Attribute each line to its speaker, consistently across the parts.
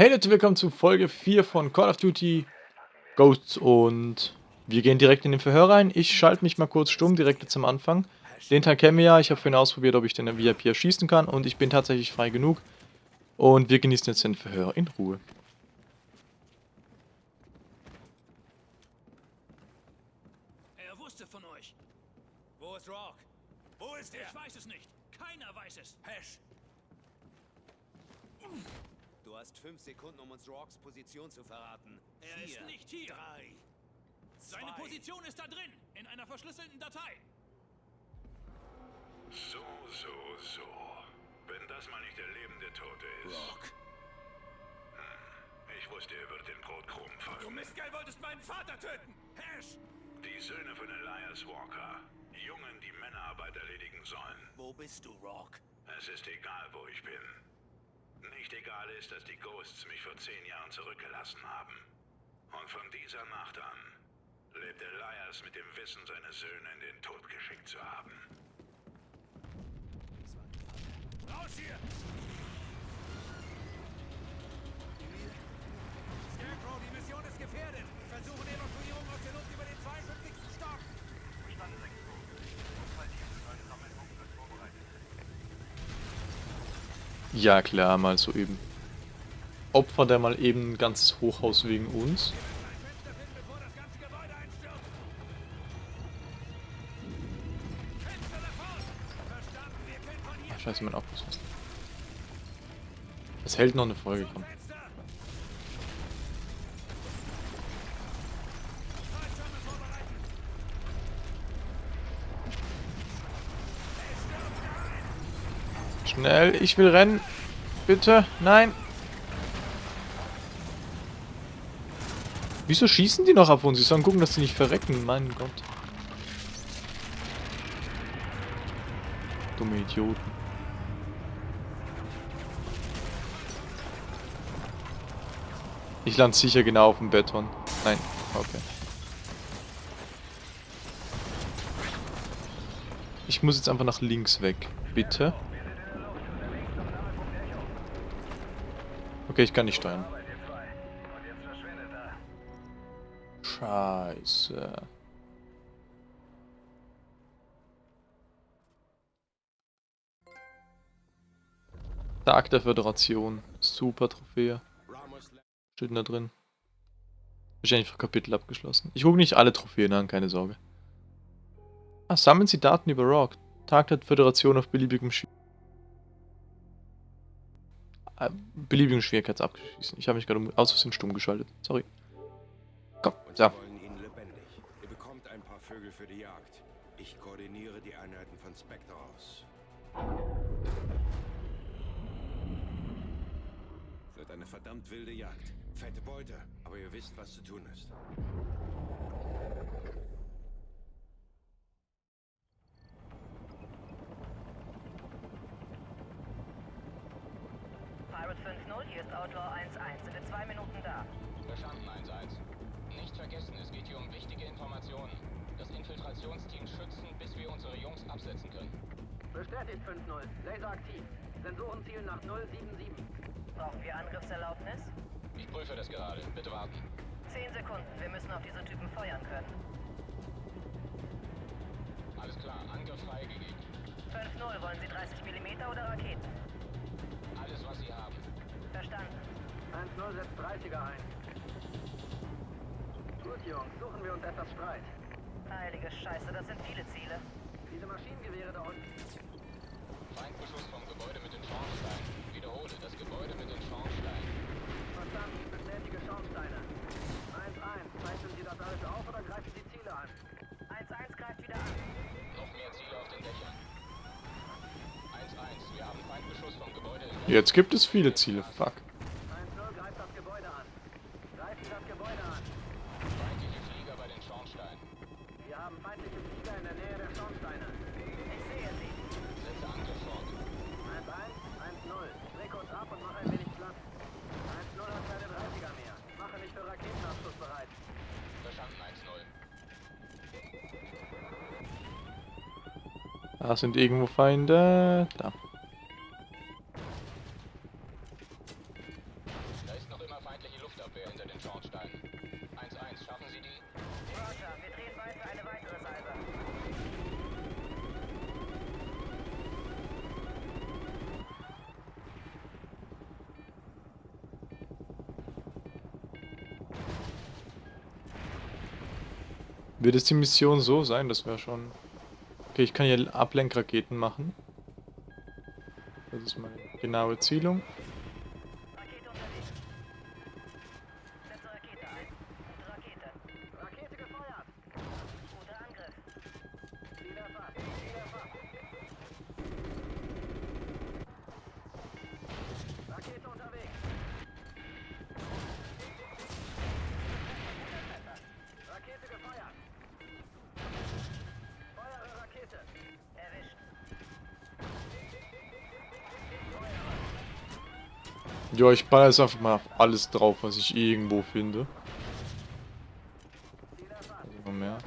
Speaker 1: Hey Leute, willkommen zu Folge 4 von Call of Duty Ghosts und wir gehen direkt in den Verhör rein. Ich schalte mich mal kurz stumm, direkt jetzt am Anfang. Den Teil kennen wir ja, ich habe vorhin ausprobiert, ob ich den VIP erschießen kann und ich bin tatsächlich frei genug. Und wir genießen jetzt den Verhör in Ruhe.
Speaker 2: Er wusste von euch.
Speaker 3: Wo ist Rock? Wo ist er?
Speaker 2: Ich weiß es nicht. Keiner weiß es.
Speaker 3: Hash! Du hast fünf Sekunden, um uns Rocks Position zu verraten.
Speaker 2: Er
Speaker 3: Vier,
Speaker 2: ist nicht hier.
Speaker 3: Drei.
Speaker 2: Seine. Position ist da drin, in einer verschlüsselten Datei.
Speaker 4: So, so, so. Wenn das mal nicht der lebende Tote ist.
Speaker 3: Rock.
Speaker 4: Ich wusste, er wird den Brotkrumen
Speaker 3: Du
Speaker 4: folgen.
Speaker 3: Mistkerl wolltest meinen Vater töten! Hash!
Speaker 4: Die Söhne von Elias Walker. Jungen, die Männerarbeit erledigen sollen.
Speaker 3: Wo bist du, Rock?
Speaker 4: Es ist egal, wo ich bin. Nicht egal ist, dass die Ghosts mich vor zehn Jahren zurückgelassen haben. Und von dieser Nacht an lebt Elias mit dem Wissen, seine Söhne in den Tod geschickt zu haben.
Speaker 3: Raus hier! Scarecrow, die Mission ist gefährdet. Versuchen Evakuierung aus der Luft über den 52.
Speaker 1: Ja klar, mal so eben. Opfer der mal eben ein ganzes Hochhaus wegen uns. Ach, scheiße, mein Akku ist fast. Es hält noch eine Folge, komm. Schnell, ich will rennen. Bitte, nein. Wieso schießen die noch auf uns? Sie sollen gucken, dass sie nicht verrecken. Mein Gott. Dumme Idioten. Ich lande sicher genau auf dem Beton. Nein, okay. Ich muss jetzt einfach nach links weg. Bitte. Okay, ich kann nicht steuern. Scheiße. Tag der Föderation. Super Trophäe. Steht da drin. Wahrscheinlich für Kapitel abgeschlossen. Ich gucke nicht alle Trophäen an, keine Sorge. Ah, sammeln Sie Daten über Rock. Tag der Föderation auf beliebigem Schwierigkeitsgrad. Äh, beliebigen Schwierigkeitsabgeschlossen. Ich habe mich gerade aus Versehen stumm geschaltet. Sorry. Komm,
Speaker 5: lebendig. Ihr bekommt ein paar Vögel für die Jagd. Ich koordiniere die Einheiten von Spectre aus. Wird eine verdammt wilde Jagd. Fette Beute, aber ihr wisst, was zu tun ist.
Speaker 6: Pirate 5-0, hier ist Outlaw 1-1. Sind in zwei Minuten da.
Speaker 7: Verstanden, 1-1. Nicht vergessen, es geht hier um wichtige Informationen. Das Infiltrationsteam schützen, bis wir unsere Jungs absetzen können.
Speaker 8: Bestätigt 5-0. Laser aktiv. Sensoren zielen nach 077.
Speaker 6: Brauchen wir Angriffserlaubnis?
Speaker 7: Ich prüfe das gerade. Bitte warten.
Speaker 6: Zehn Sekunden. Wir müssen auf diese Typen feuern können.
Speaker 7: Alles klar, Angriff freigegeben.
Speaker 6: 5-0, wollen Sie 30 mm oder Raketen?
Speaker 7: Alles, was Sie haben.
Speaker 6: Verstanden.
Speaker 8: 1-0 setzt 30er ein. Gut, Jungs, suchen wir uns etwas Streit.
Speaker 6: Heilige Scheiße, das sind viele Ziele.
Speaker 8: Diese Maschinengewehre da unten.
Speaker 7: Feindbeschuss vom Gebäude mit den Schornsteinen. Wiederhole, das Gebäude mit den Schornsteinen.
Speaker 8: Verstanden, bestätige Schornsteine. 1-1, zeichnen Sie das alles auf oder greifen Sie Ziele an?
Speaker 6: 1-1 greift wieder an.
Speaker 7: Noch mehr Ziele auf den Dächern. 1-1, wir haben Feindbeschuss vom Gebäude in
Speaker 1: Jetzt gibt es viele Ziele. Fuck.
Speaker 8: 1-0 greift das Gebäude an. Greifen Sie das Gebäude an.
Speaker 7: feindliche Flieger bei den Schornsteinen.
Speaker 8: Wir haben feindliche Flieger in der Nähe der Schornsteine.
Speaker 6: Ich sehe sie.
Speaker 7: Setze Angriff fort.
Speaker 8: 1-1, 1-0. Dreh kurz ab und mach ein wenig Platz. 1-0 hat keine 30er mehr. Mache mich für Raketenabschuss bereit.
Speaker 7: Verstanden, 1-0.
Speaker 1: Da sind irgendwo Feinde. Da.
Speaker 7: Da ist noch Luftabwehr hinter den Schornsteinen. 1-1, schaffen Sie die?
Speaker 6: Roger, wir drehen bei für eine weitere Salve.
Speaker 1: Wird es die Mission so sein? Das wäre schon... Okay, ich kann hier Ablenkraketen machen. Das ist meine genaue Zielung. Ja, ich baller jetzt einfach mal alles drauf, was ich irgendwo finde. Also noch mehr.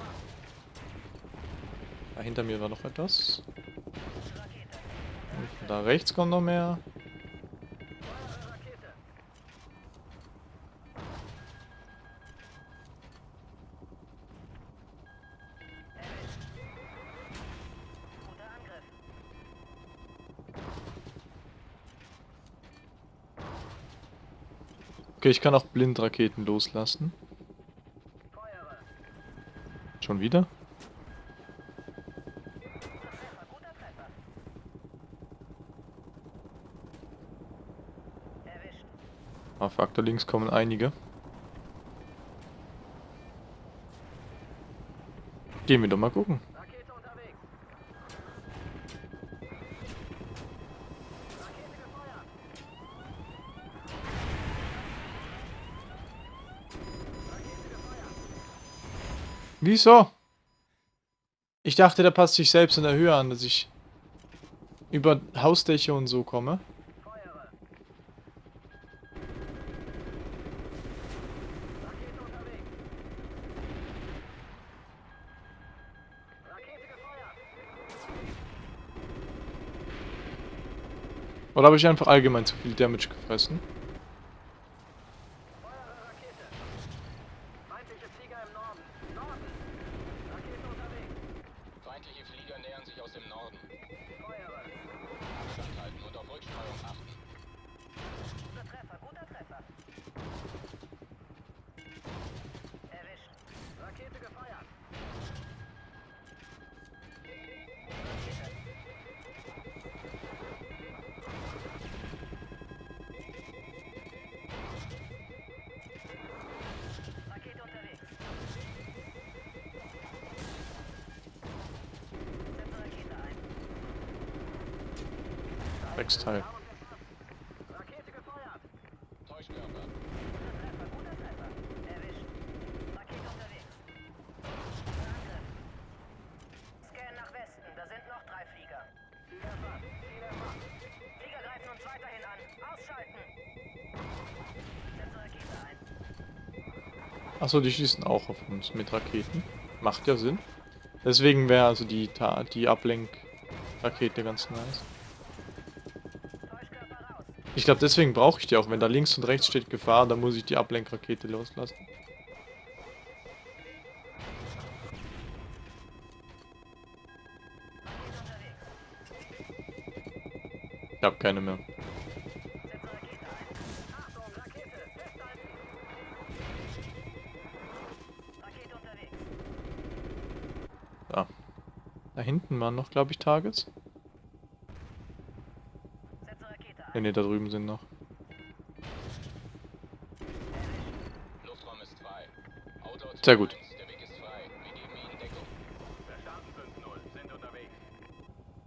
Speaker 1: Da hinter mir war noch etwas. Da rechts kommt noch mehr. Okay, ich kann auch Blindraketen loslassen. Schon wieder?
Speaker 6: Erwischt.
Speaker 1: Ah, da links kommen einige. Gehen wir doch mal gucken. Wieso? Ich dachte, der passt sich selbst in der Höhe an, dass ich über Hausdächer und so komme. Oder habe ich einfach allgemein zu viel Damage gefressen?
Speaker 6: Ein.
Speaker 1: Achso, die schießen auch auf uns mit Raketen. Macht ja Sinn. Deswegen wäre also die, Ta die Ablenkrakete ganz nice. Ich glaube, deswegen brauche ich die auch. Wenn da links und rechts steht Gefahr, dann muss ich die Ablenkrakete loslassen. Ich habe keine mehr. Da. Da hinten waren noch, glaube ich, Targets.
Speaker 6: Ein.
Speaker 1: Ne, da drüben sind noch. Sehr gut.
Speaker 7: 1, Der Weg ist frei. Wir geben Ihnen Deckung.
Speaker 5: Verstanden 5-0. Sind unterwegs.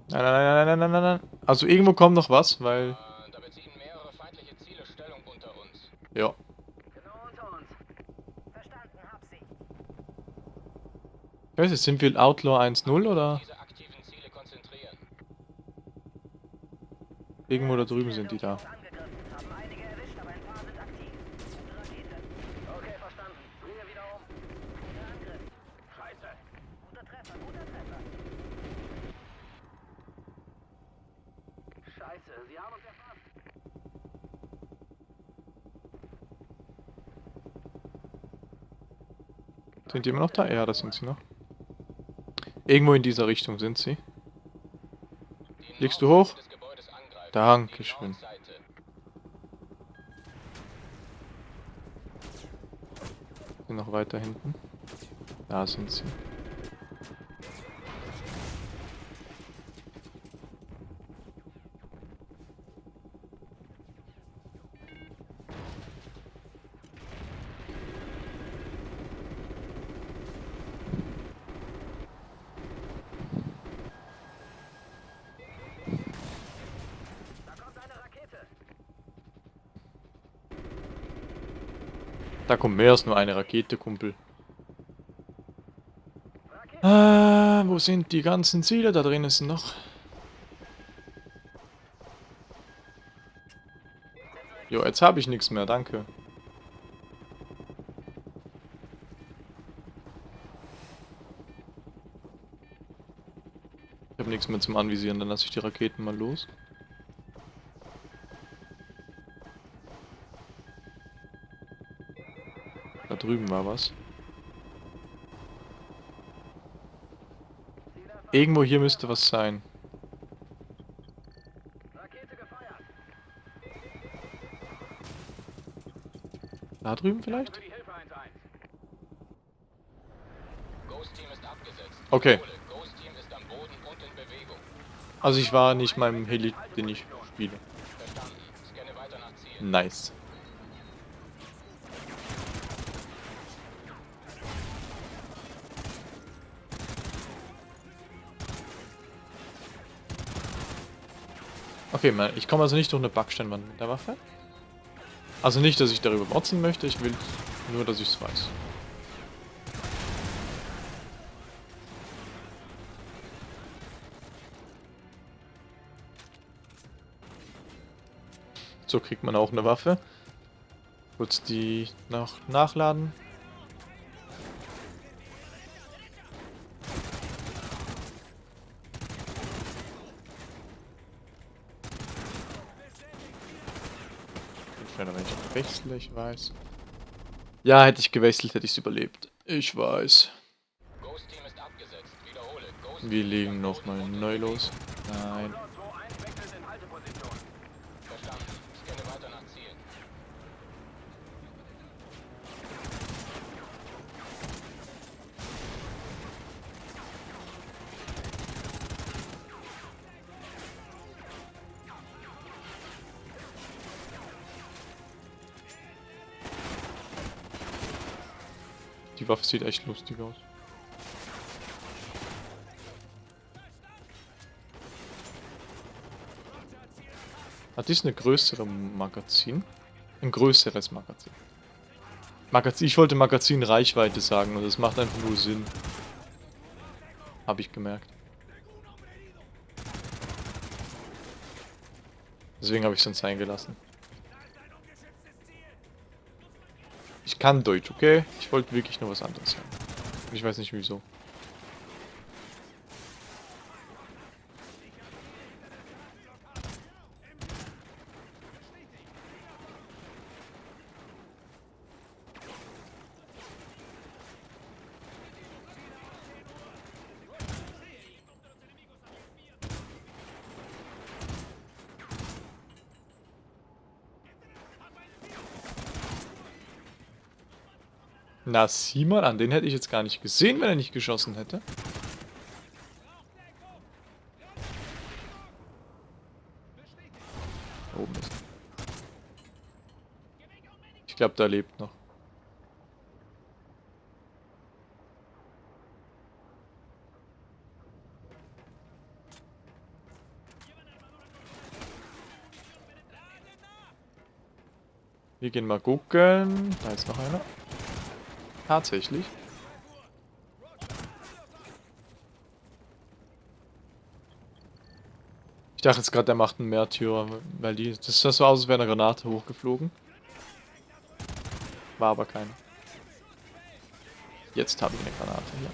Speaker 1: Nein, nein, nein, nein, nein, nein, nein. Also irgendwo kommt noch was, weil...
Speaker 7: Da beziehen mehrere feindliche Ziele Stellung unter uns.
Speaker 1: Ja.
Speaker 8: Genau unter uns.
Speaker 6: Verstanden, hab sie.
Speaker 1: Ich weiß nicht, sind wir Outlaw 1.0 oder?
Speaker 6: Treffer.
Speaker 8: Scheiße, sie haben uns erfasst.
Speaker 1: Sind die immer noch da? Ja, da sind sie noch. Irgendwo in dieser Richtung sind sie.
Speaker 7: Die
Speaker 1: Fliegst du hoch? Dankeschön. Sind noch weiter hinten. Da sind sie.
Speaker 8: Kommt
Speaker 1: mehr als nur eine Rakete, Kumpel. Ah, wo sind die ganzen Ziele? Da drinnen sind noch. Jo, jetzt habe ich nichts mehr, danke. Ich habe nichts mehr zum Anvisieren, dann lasse ich die Raketen mal los. Drüben war was. Irgendwo hier müsste was sein. Da drüben vielleicht?
Speaker 8: Für die Hilfe 1-1.
Speaker 7: Ghost Team ist abgesetzt.
Speaker 1: Okay. Also ich war nicht meinem Heli, den ich spiele. Nice. Okay, ich komme also nicht durch eine Backsteinwand mit der Waffe. Also nicht, dass ich darüber motzen möchte, ich will nur, dass ich es weiß. So kriegt man auch eine Waffe. Kurz die noch nachladen. Bin schneller, wenn ich wechsle, ich weiß. Ja, hätte ich gewechselt, hätte ich es überlebt. Ich weiß. Wir legen nochmal neu los. Nein. Die Waffe sieht echt lustig aus. Hat dies eine größere Magazin? Ein größeres Magazin. Magazin. Ich wollte Magazin Reichweite sagen und das macht einfach nur Sinn. Habe ich gemerkt. Deswegen habe ich es dann sein gelassen. Kann Deutsch, okay? Ich wollte wirklich nur was anderes sagen. Ich weiß nicht wieso. Na, mal an, den hätte ich jetzt gar nicht gesehen, wenn er nicht geschossen hätte. Da Oben ist. Ich glaube, da lebt noch. Wir gehen mal gucken. Da ist noch einer. Tatsächlich. Ich dachte jetzt gerade, der macht einen Märtyrer, weil die. Das sah so aus, als wäre eine Granate hochgeflogen. War aber keine. Jetzt habe ich eine Granate hier.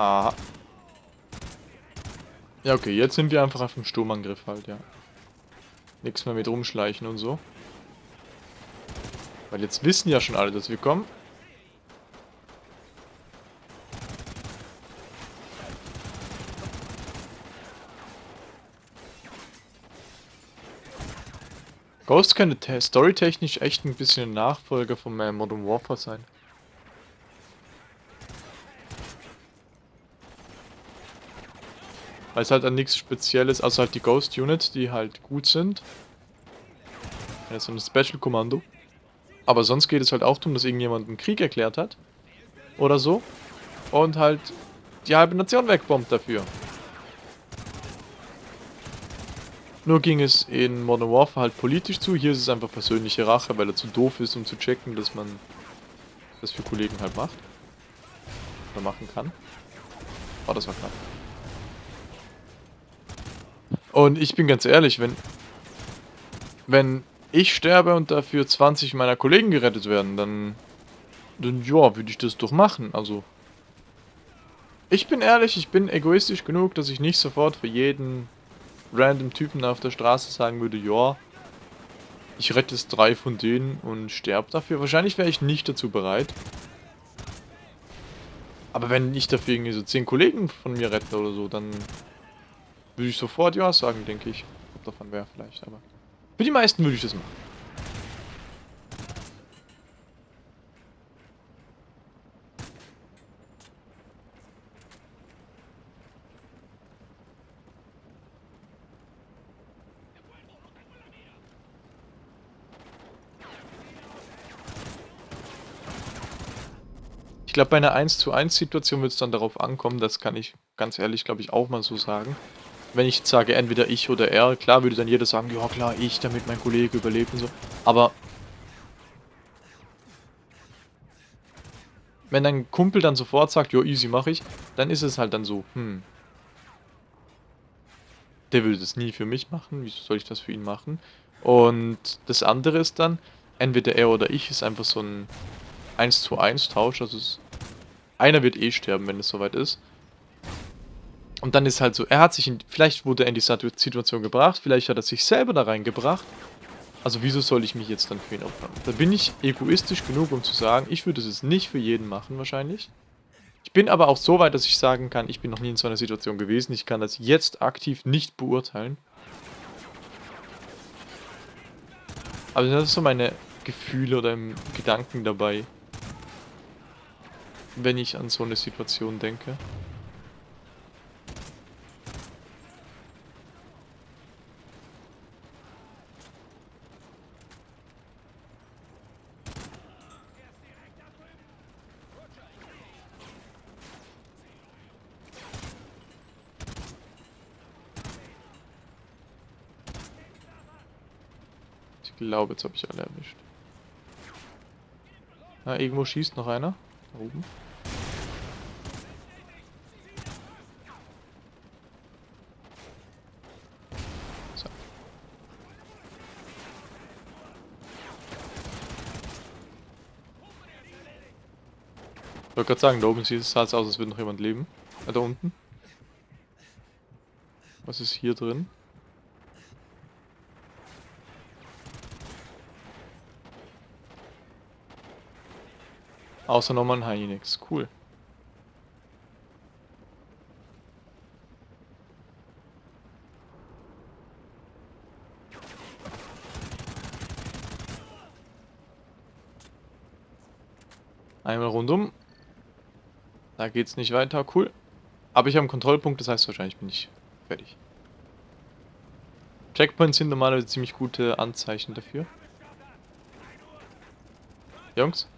Speaker 1: Aha. Ja, okay, jetzt sind wir einfach auf dem Sturmangriff halt, ja. Nichts mehr mit rumschleichen und so. Weil jetzt wissen ja schon alle, dass wir kommen. Ghost könnte storytechnisch echt ein bisschen ein Nachfolger von Modern Warfare sein. Weil es halt an nichts Spezielles, also halt die Ghost Units, die halt gut sind. Ja, so ein Special Kommando. Aber sonst geht es halt auch darum, dass irgendjemand einen Krieg erklärt hat. Oder so. Und halt die halbe Nation wegbombt dafür. Nur ging es in Modern Warfare halt politisch zu. Hier ist es einfach persönliche Rache, weil er zu doof ist, um zu checken, dass man das für Kollegen halt macht. Oder machen kann. Oh, das war knapp. Und ich bin ganz ehrlich, wenn, wenn ich sterbe und dafür 20 meiner Kollegen gerettet werden, dann, dann ja, würde ich das doch machen. Also, ich bin ehrlich, ich bin egoistisch genug, dass ich nicht sofort für jeden random Typen auf der Straße sagen würde, ja, ich rette jetzt drei von denen und sterbe dafür. Wahrscheinlich wäre ich nicht dazu bereit. Aber wenn ich dafür irgendwie so 10 Kollegen von mir rette oder so, dann würde ich sofort ja sagen, denke ich. Ob davon wäre vielleicht, aber für die meisten würde ich das machen. Ich glaube, bei einer 1 zu 1 Situation wird es dann darauf ankommen, das kann ich ganz ehrlich, glaube ich, auch mal so sagen. Wenn ich jetzt sage, entweder ich oder er, klar würde dann jeder sagen, ja klar, ich, damit mein Kollege überlebt und so. Aber wenn dein Kumpel dann sofort sagt, ja easy mache ich, dann ist es halt dann so, hm. Der würde das nie für mich machen, wieso soll ich das für ihn machen? Und das andere ist dann, entweder er oder ich ist einfach so ein 1 zu 1 Tausch. Also es, einer wird eh sterben, wenn es soweit ist. Und dann ist halt so, er hat sich in, vielleicht wurde er in die Situation gebracht, vielleicht hat er sich selber da reingebracht. Also wieso soll ich mich jetzt dann für ihn opfern? Da bin ich egoistisch genug, um zu sagen, ich würde es nicht für jeden machen wahrscheinlich. Ich bin aber auch so weit, dass ich sagen kann, ich bin noch nie in so einer Situation gewesen. Ich kann das jetzt aktiv nicht beurteilen. Also das sind so meine Gefühle oder Gedanken dabei wenn ich an so eine Situation denke. Glaube, jetzt habe ich alle erwischt. Na, irgendwo schießt noch einer. Da oben. So. Ich wollte gerade sagen, da oben sieht es aus, als würde noch jemand leben. Äh, da unten. Was ist hier drin? Außer nochmal ein Hynix. Cool. Einmal rundum. Da geht's nicht weiter. Cool. Aber ich habe einen Kontrollpunkt, das heißt wahrscheinlich bin ich fertig. Checkpoints sind normalerweise ziemlich gute Anzeichen dafür. Jungs?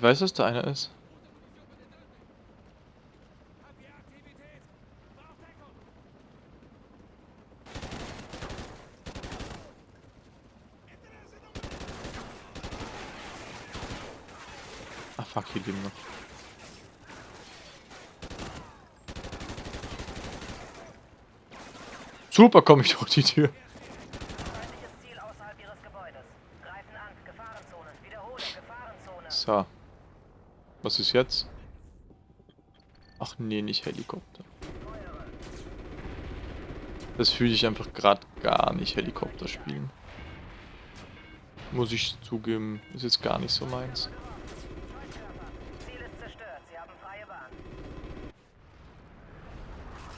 Speaker 1: Ich weiß, dass da einer ist. Ach fuck, hier leben noch. Super komme ich durch die Tür. So. Was ist jetzt? Ach nee, nicht Helikopter. Das fühle ich einfach gerade gar nicht, Helikopter spielen. Muss ich zugeben, ist jetzt gar nicht so meins.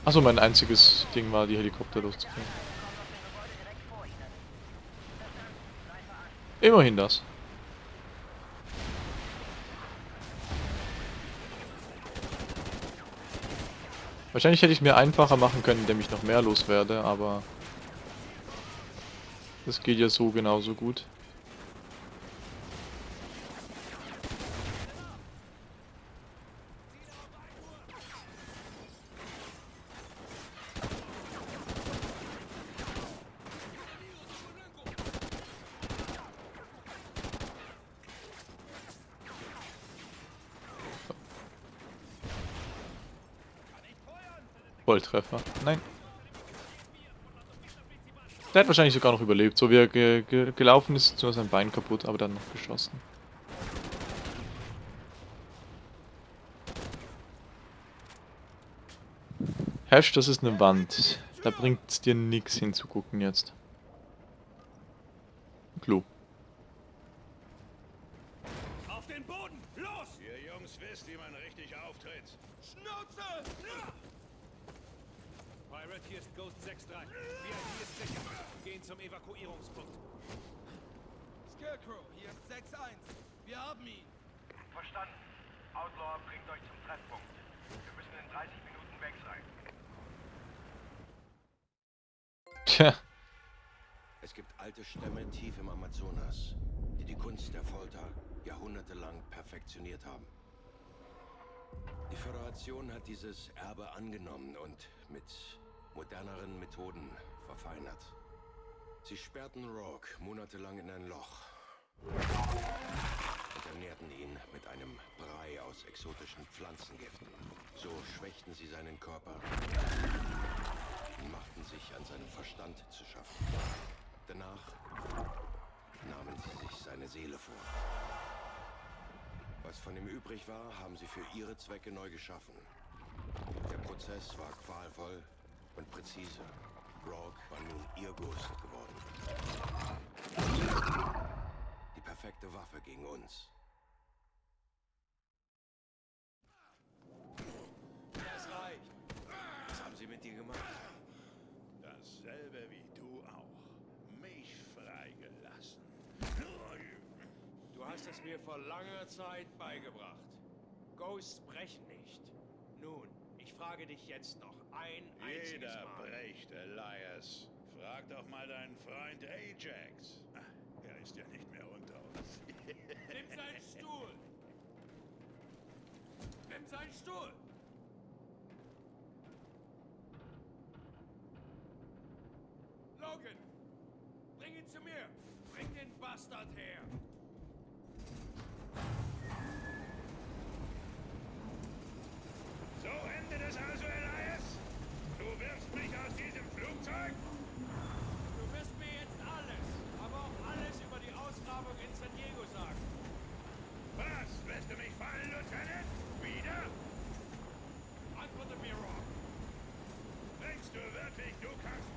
Speaker 1: Achso, mein einziges Ding war, die Helikopter loszukriegen.
Speaker 6: Kommt aus dem Gebäude direkt vor Ihnen. Verstanden. Greife an.
Speaker 1: Immerhin das. Wahrscheinlich hätte ich mir einfacher machen können, indem ich noch mehr loswerde, aber das geht ja so genauso gut. Volltreffer. Nein. Der hat wahrscheinlich sogar noch überlebt. So wie er ge ge gelaufen ist, nur sein Bein kaputt, aber dann noch geschossen. Hash, das ist eine Wand. Da bringt es dir nichts hinzugucken jetzt. Klo.
Speaker 2: Auf den Boden! Los!
Speaker 4: Ihr Jungs wisst, wie man richtig auftritt.
Speaker 2: Schnauze! Pirate, hier ist Ghost 6-3. VIP ist sicher. Gehen zum Evakuierungspunkt.
Speaker 3: Scarecrow, hier ist 6-1. Wir haben ihn.
Speaker 8: Verstanden. Outlaw bringt euch zum Treffpunkt. Wir müssen in 30 Minuten weg sein.
Speaker 1: Tja.
Speaker 5: Es gibt alte Stämme tief im Amazonas, die die Kunst der Folter jahrhundertelang perfektioniert haben. Die Föderation hat dieses Erbe angenommen und mit moderneren Methoden verfeinert. Sie sperrten Rogue monatelang in ein Loch und ernährten ihn mit einem Brei aus exotischen Pflanzengiften. So schwächten sie seinen Körper und machten sich an seinem Verstand zu schaffen. Danach nahmen sie sich seine Seele vor. Was von ihm übrig war, haben sie für ihre Zwecke neu geschaffen. Der Prozess war qualvoll und präzise. Rogue war nun ihr Ghost geworden. Die perfekte Waffe gegen uns. Das reicht. Was haben sie mit dir gemacht?
Speaker 4: Dasselbe wie du auch. Mich freigelassen.
Speaker 5: Du hast es mir vor langer Zeit beigebracht. Ghosts brechen nicht. Nun, ich frage dich jetzt noch ein einziges
Speaker 4: Jeder
Speaker 5: Mal.
Speaker 4: bricht, Elias. Frag doch mal deinen Freund Ajax. Ah, Er ist ja nicht mehr unter uns.
Speaker 2: Nimm seinen Stuhl! Nimm seinen Stuhl!
Speaker 5: Logan! Bring ihn zu mir! Bring den Bastard her!
Speaker 4: So endet es also, Elias? Du wirfst mich aus diesem Flugzeug?
Speaker 5: Du wirst mir jetzt alles, aber auch alles über die Ausgrabung in San Diego sagen.
Speaker 4: Was? Lässt du mich fallen, Lieutenant? Wieder?
Speaker 5: Antworte mir, Rock.
Speaker 4: Denkst du wirklich, du kannst mich brechen,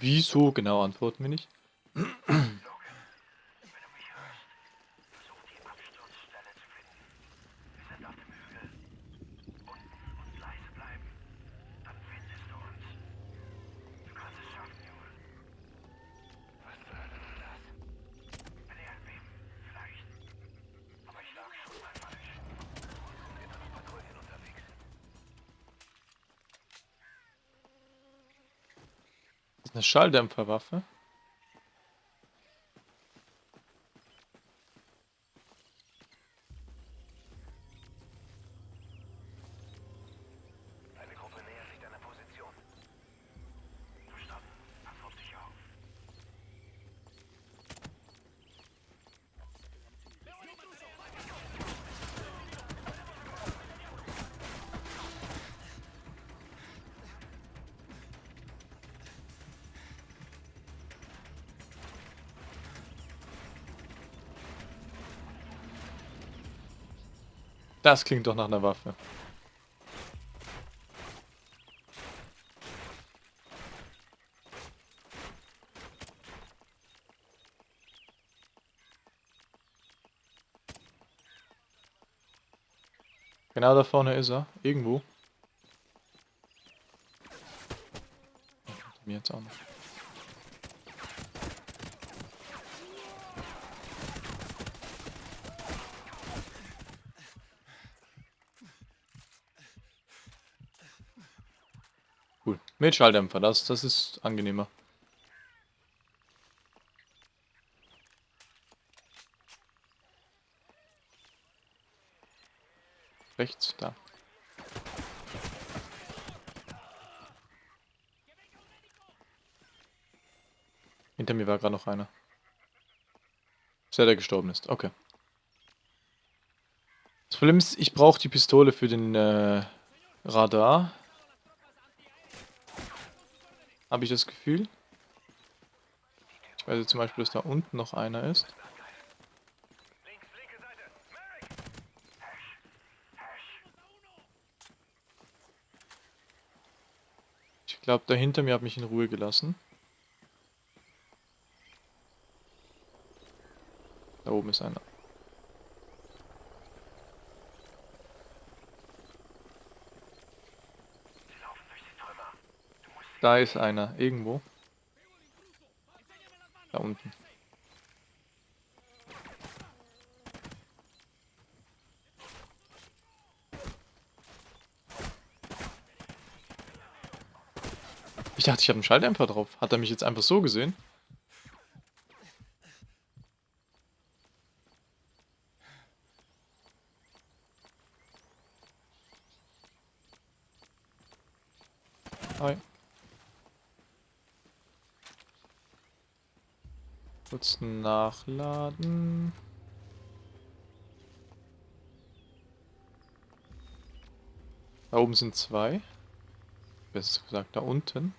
Speaker 1: Wieso genau antworten wir nicht?
Speaker 9: Logan, wenn du mich hörst, versuch die Absturzstelle zu finden. Wir sind auf dem Hügel. Unten und leise bleiben. Dann findest du uns. Du kannst es schaffen, Junge. Was zur Hölle ist das? Ein Erdbeben, vielleicht. Aber ich lag schon mal falsch. Sind da noch Patrouillen unterwegs?
Speaker 1: Das ist eine Schalldämpferwaffe. Das klingt doch nach einer Waffe. Genau da vorne ist er. Irgendwo. Mir jetzt auch noch. Cool. Mit Schalldämpfer, das, das ist angenehmer. Rechts, da. Hinter mir war gerade noch einer. Der, der gestorben ist. Okay. Das Problem ist, ich brauche die Pistole für den äh, Radar. Habe ich das Gefühl. Ich weiß jetzt zum Beispiel, dass da unten noch einer ist. Ich glaube, da hinter mir hat mich in Ruhe gelassen. Da oben ist einer.
Speaker 9: Sie laufen durch die Trümmer. Du musst sie
Speaker 1: Da ist einer. Irgendwo. Da unten. Ich dachte, ich habe einen Schalldämpfer drauf. Hat er mich jetzt einfach so gesehen? Kurz nachladen. Da oben sind zwei. Besser gesagt, da unten.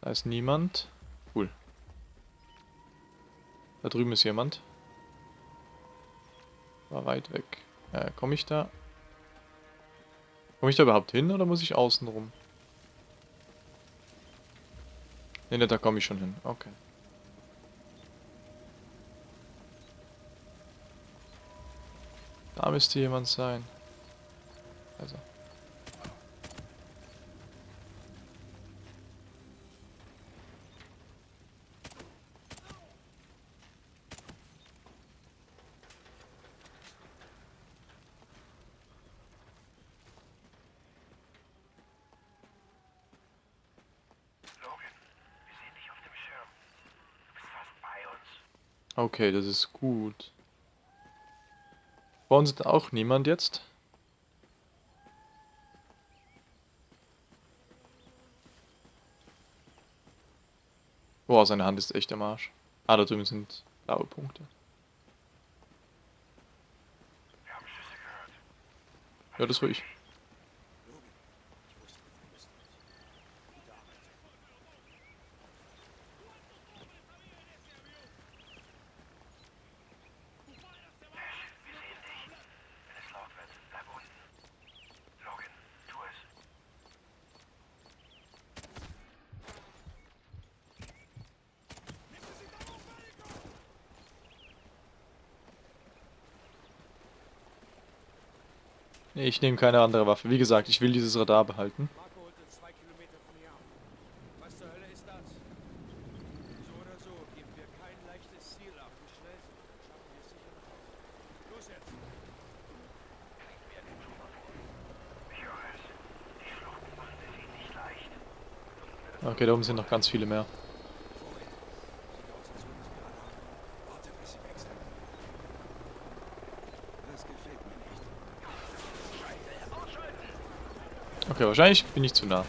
Speaker 1: Da ist niemand. Cool. Da drüben ist jemand. War weit weg. Äh, komme ich da? Komme ich da überhaupt hin oder muss ich außen rum? Ne, da komme ich schon hin. Okay. Da müsste jemand sein. Also.
Speaker 8: Logan, wir sehen dich auf dem Schirm. Du bist fast bei uns.
Speaker 1: Okay, das ist gut. Bei uns ist auch niemand jetzt. Boah, seine Hand ist echt am Arsch. Ah, da drüben sind blaue Punkte. Ja, das war ich.
Speaker 5: Logan, ich wusste, wir müssen nicht. Gute Arbeit.
Speaker 8: Wir sehen dich. Wenn es laut wird, bleib unten. Logan, tu es.
Speaker 1: Nee, ich nehme keine andere Waffe. Wie gesagt, ich will dieses Radar behalten.
Speaker 2: Marco holt uns zwei Kilometer von hier ab. Was zur Hölle ist das? So oder so geben wir kein leichtes Ziel ab. Wie schnell sind wir? Dann schaffen wir es sicher nach Hause. Los jetzt!
Speaker 8: Ich höre es. Die Flucht machen es ihnen nicht leicht.
Speaker 1: Okay, da oben sind noch ganz viele mehr.
Speaker 5: Warte, bis sie weg sind. Das gefällt mir nicht.
Speaker 1: Okay, wahrscheinlich bin ich zu nah.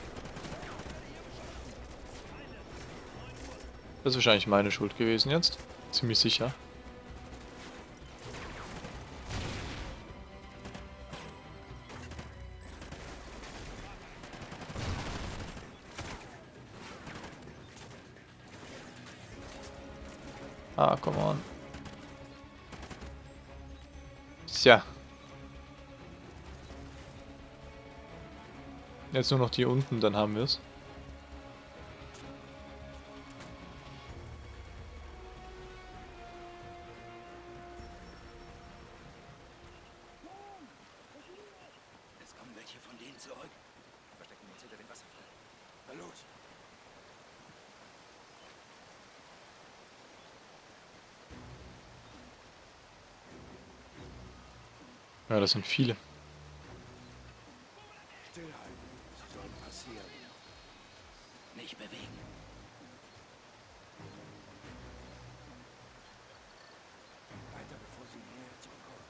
Speaker 1: Das ist wahrscheinlich meine Schuld gewesen jetzt. Ziemlich sicher. Jetzt nur noch die unten, dann haben wir es.
Speaker 5: Es kommen welche von denen zurück. Verstecken wir uns hinter dem Wasserfall. Na los.
Speaker 1: Ja, das sind viele.
Speaker 5: Stillhalten. Sie sollen passieren. Nicht bewegen. Weiter, bevor sie näher zurückkommen.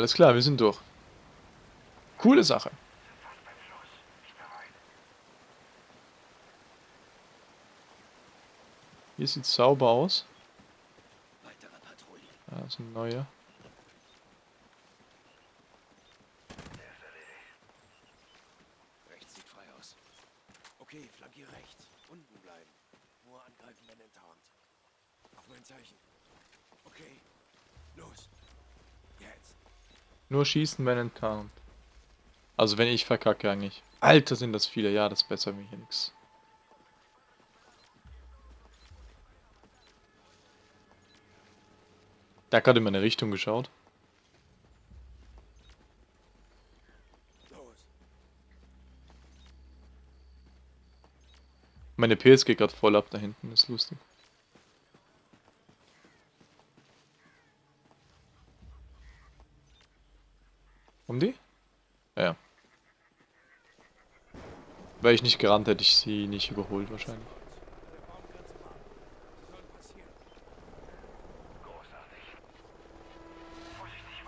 Speaker 1: Alles klar, wir sind durch. Coole Sache. Hier sieht sauber aus. Ja, das sind neue.
Speaker 5: Rechts sieht frei aus. Okay, flankier rechts. Unten bleiben. Nur angreifen, wenn enttarnt. Auf mein Zeichen. Okay. Los. Jetzt.
Speaker 1: Nur schießen, wenn enttarnt. Also wenn ich verkacke eigentlich. Alter, sind das viele. Ja, das ist besser wie hier nix. Der hat gerade in meine Richtung geschaut. Meine PS geht gerade voll ab da hinten. ist lustig. Um die? Ja, Ja. Wäre ich nicht gerannt, hätte ich sie nicht überholt wahrscheinlich.
Speaker 8: Großartig. Vorsichtig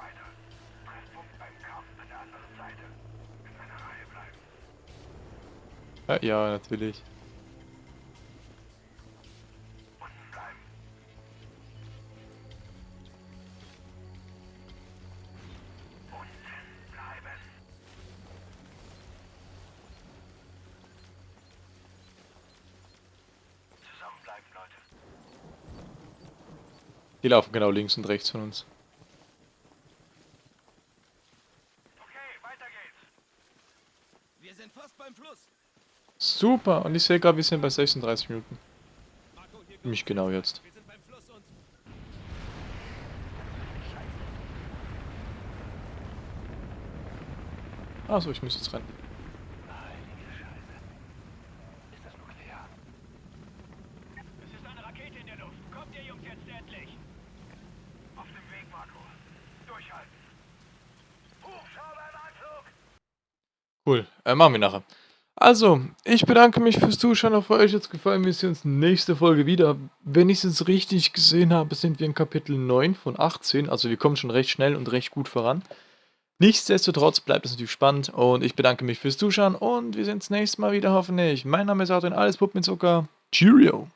Speaker 1: Die laufen genau links und rechts von uns. Super, und ich sehe gerade, wir sind bei 36 Minuten. Nicht genau jetzt. Achso, ich muss jetzt rennen.
Speaker 8: Ist das nuklear?
Speaker 3: es ist eine Rakete in der Luft. Kommt ihr Jungs jetzt endlich?
Speaker 8: Auf dem Weg, Marco. Durchhalten. Hubschrauber im Anflug!
Speaker 1: Cool, äh, machen wir nachher. Also, ich bedanke mich fürs Zuschauen. Auf euch jetzt gefallen. Wir sehen uns nächste Folge wieder. Wenn ich es jetzt richtig gesehen habe, sind wir in Kapitel 9 von 18. Also wir kommen schon recht schnell und recht gut voran. Nichtsdestotrotz bleibt es natürlich spannend und ich bedanke mich fürs Zuschauen und wir sehen uns nächstes Mal wieder hoffentlich. Mein Name ist Adrian, alles Pup mit Zucker. Cheerio!